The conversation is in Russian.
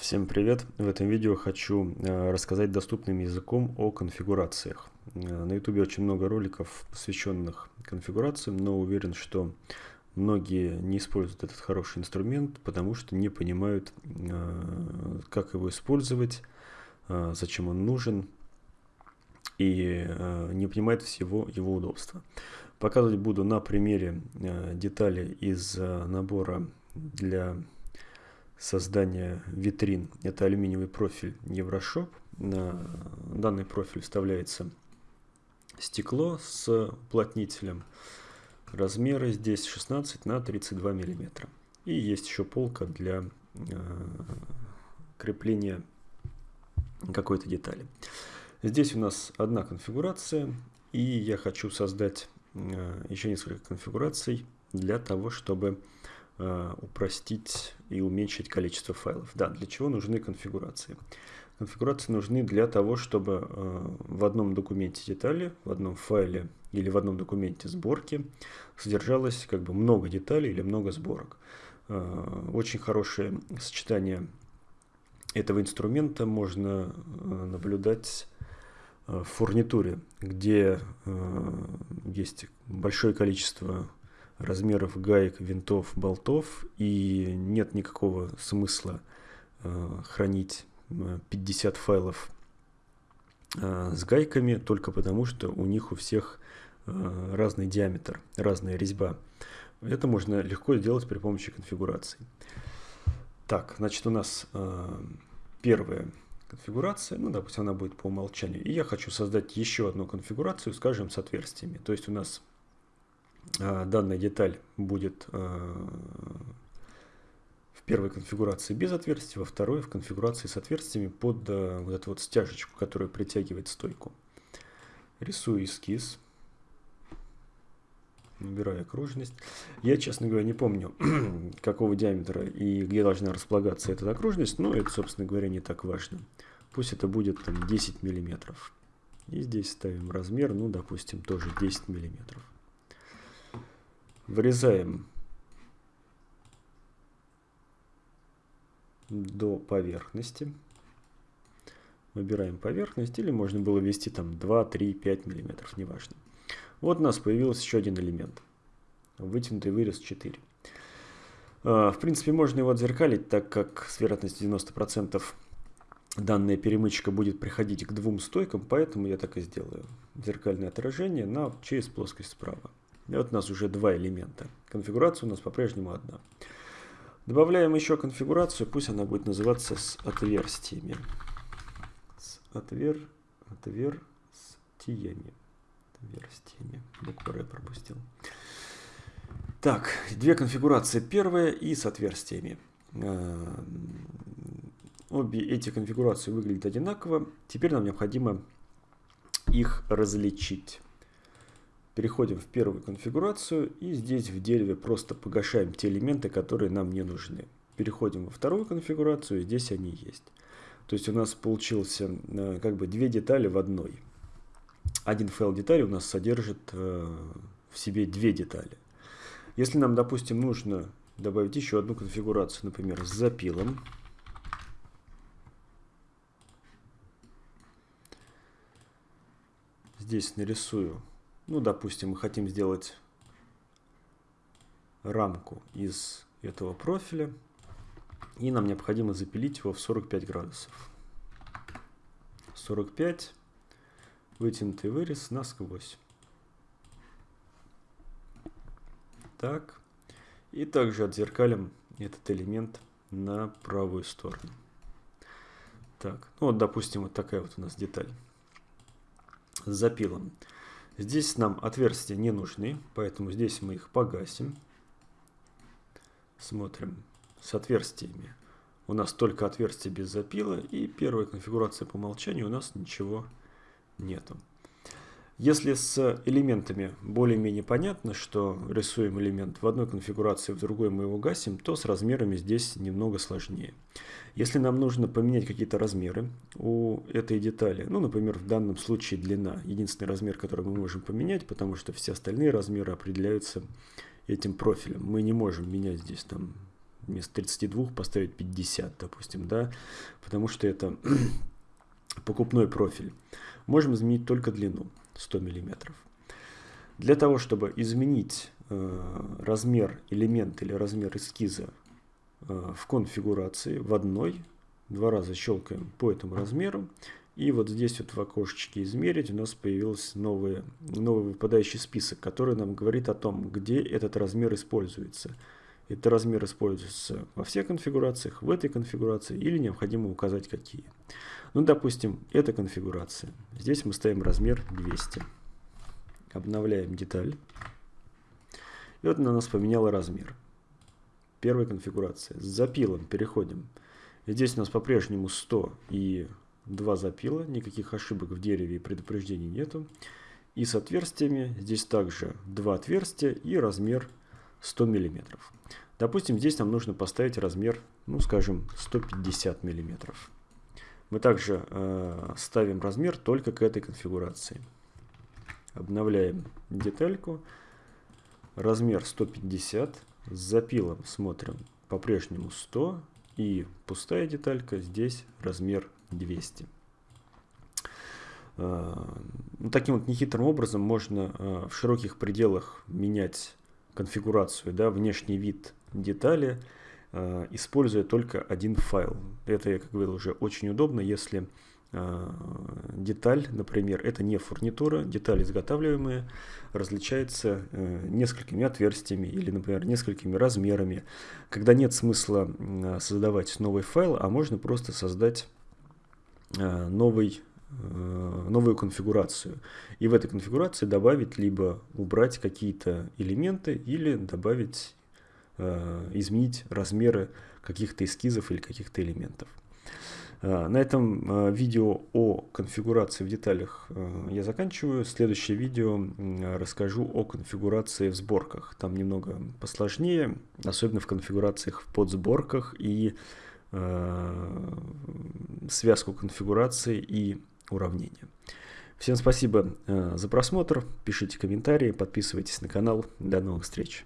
Всем привет! В этом видео хочу э, рассказать доступным языком о конфигурациях. Э, на YouTube очень много роликов, посвященных конфигурациям, но уверен, что многие не используют этот хороший инструмент, потому что не понимают, э, как его использовать, зачем он нужен и не понимают всего его удобства. Показывать буду на примере детали из набора для создания витрин. Это алюминиевый профиль Еврошоп. На данный профиль вставляется стекло с уплотнителем. Размеры здесь 16 на 32 миллиметра. И есть еще полка для э, крепления какой-то детали. Здесь у нас одна конфигурация, и я хочу создать э, еще несколько конфигураций для того, чтобы упростить и уменьшить количество файлов. Да, для чего нужны конфигурации? Конфигурации нужны для того, чтобы э, в одном документе детали, в одном файле или в одном документе сборки содержалось как бы много деталей или много сборок. Э, очень хорошее сочетание этого инструмента можно наблюдать в фурнитуре, где есть большое количество размеров гаек, винтов, болтов, и нет никакого смысла э, хранить 50 э, файлов э, с гайками, только потому что у них у всех разный диаметр, разная резьба. Это можно легко сделать при помощи конфигурации. Так, значит, у нас первая конфигурация, ну, допустим, она будет по умолчанию. И я хочу создать еще одну конфигурацию, скажем, с отверстиями. То есть у нас данная деталь будет а, в первой конфигурации без отверстий, во второй в конфигурации с отверстиями под а, вот эту вот стяжечку, которая притягивает стойку. Рисую эскиз. Набираю окружность. Я, честно говоря, не помню, какого диаметра и где должна располагаться эта окружность, но это, собственно говоря, не так важно. Пусть это будет там 10 миллиметров. И здесь ставим размер, ну, допустим, тоже 10 миллиметров. Вырезаем до поверхности. Выбираем поверхность, или можно было ввести там 2, 3, 5 миллиметров, неважно. Вот у нас появился еще один элемент. Вытянутый вырез 4. А, в принципе, можно его отзеркалить, так как с вероятностью 90% данная перемычка будет приходить к двум стойкам, поэтому я так и сделаю. Зеркальное отражение на, через плоскость справа. И вот у нас уже два элемента. Конфигурация у нас по-прежнему одна. Добавляем еще конфигурацию, пусть она будет называться с отверстиями. С отвер... отверстиями. Отверстиями. Букву Р пропустил. Так, две конфигурации. Первая и с отверстиями. А, обе эти конфигурации выглядят одинаково. Теперь нам необходимо их различить. Переходим в первую конфигурацию и здесь в дереве просто погашаем те элементы, которые нам не нужны. Переходим во вторую конфигурацию, здесь они есть. То есть у нас получился э, как бы две детали в одной. Один файл детали у нас содержит э, в себе две детали. Если нам, допустим, нужно добавить еще одну конфигурацию, например, с запилом, здесь нарисую ну, допустим, мы хотим сделать рамку из этого профиля. И нам необходимо запилить его в 45 градусов. 45. Вытянутый вырез насквозь. Так. И также отзеркалим этот элемент на правую сторону. Так, ну вот, допустим, вот такая вот у нас деталь с запилом. Здесь нам отверстия не нужны, поэтому здесь мы их погасим. Смотрим с отверстиями. У нас только отверстие без запила и первая конфигурация по умолчанию у нас ничего нету. Если с элементами более-менее понятно, что рисуем элемент в одной конфигурации, в другой мы его гасим, то с размерами здесь немного сложнее. Если нам нужно поменять какие-то размеры у этой детали, ну, например, в данном случае длина, единственный размер, который мы можем поменять, потому что все остальные размеры определяются этим профилем. Мы не можем менять здесь там вместо 32 поставить 50, допустим, да, потому что это покупной профиль. Можем изменить только длину 100 мм. Для того, чтобы изменить э, размер элемента или размер эскиза э, в конфигурации в одной, два раза щелкаем по этому размеру, и вот здесь вот в окошечке «Измерить» у нас появился новый, новый выпадающий список, который нам говорит о том, где этот размер используется. Этот размер используется во всех конфигурациях, в этой конфигурации или необходимо указать какие. Ну, допустим, эта конфигурация. Здесь мы ставим размер 200. Обновляем деталь. И вот она у нас поменяла размер. Первая конфигурация. С запилом переходим. Здесь у нас по-прежнему 100 и два запила, никаких ошибок в дереве и предупреждений нету. И с отверстиями здесь также два отверстия и размер 100 мм. Допустим, здесь нам нужно поставить размер, ну скажем, 150 мм. Мы также э, ставим размер только к этой конфигурации. Обновляем детальку. Размер 150. С запилом смотрим по-прежнему 100. И пустая деталька здесь размер 200. А, ну, таким вот нехитрым образом можно а, в широких пределах менять конфигурацию, да, внешний вид детали, а, используя только один файл. Это, я как говорил, уже очень удобно, если деталь, например, это не фурнитура, деталь изготавливаемая, различается э, несколькими отверстиями или, например, несколькими размерами, когда нет смысла создавать новый файл, а можно просто создать Э, новый, э, новую конфигурацию. И в этой конфигурации добавить либо убрать какие-то элементы или добавить, э, изменить размеры каких-то эскизов или каких-то элементов. На этом видео о конфигурации в деталях я заканчиваю. Следующее видео расскажу о конфигурации в сборках. Там немного посложнее, особенно в конфигурациях в подсборках и Э, связку конфигурации и уравнения. Всем спасибо э, за просмотр, пишите комментарии, подписывайтесь на канал. До новых встреч!